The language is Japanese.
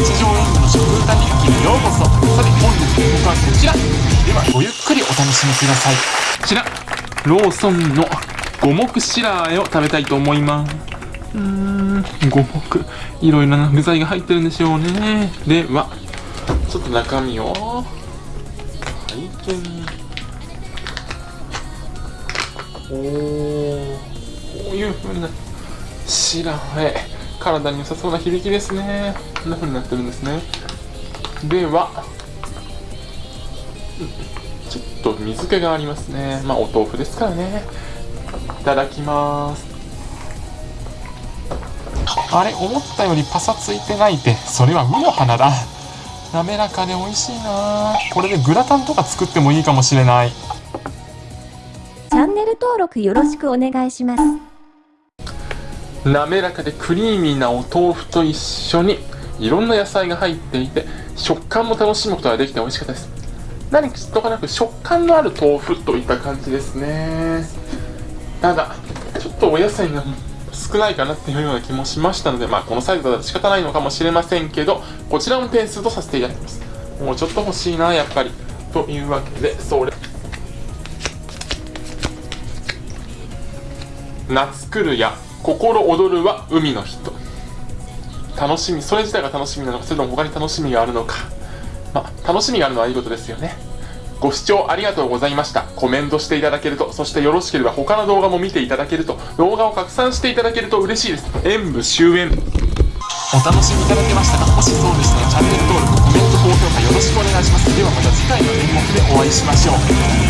日常演技の食歌日記にようこそ。さて本日の僕はこちら。ではごゆっくりお楽しみください。こちら。ローソンの五目白あえを食べたいと思います。うーん五目。いろいろな具材が入ってるんでしょうね。ではちょっと中身を拝見。おーこういう風な白あえ体に良さそうな響きですね。こんな風になってるんですね。ではちょっと水気がありますね。まあお豆腐ですからね。いただきます。あれ思ったよりパサついてないってそれはウの花だ。滑らかで美味しいな。これでグラタンとか作ってもいいかもしれない。チャンネル登録よろしくお願いします。滑らかでクリーミーなお豆腐と一緒にいろんな野菜が入っていて食感も楽しむことができて美味しかったです。何とかなく食感のある豆腐といった感じですね。ただちょっとお野菜が少ないかなっていうような気もしましたのでまあこのサイズだと仕方ないのかもしれませんけどこちらも点数とさせていただきます。もうちょっと欲しいなやっぱり。というわけでそれ。夏来るや心躍るは海の人。楽しみそれ自体が楽しみなのかそれとも他に楽しみがあるのか。まあ楽しみがあるのはいいことですよね。ご視聴ありがとうございました。コメントしていただけるとそしてよろしければ他の動画も見ていただけると動画を拡散していただけると嬉しいです。演武終演。お楽しみいただけましたか？もしそうでしたらチャンネル登録コメント高評価よろしくお願いします。ではまた次回の演目でお会いしましょう。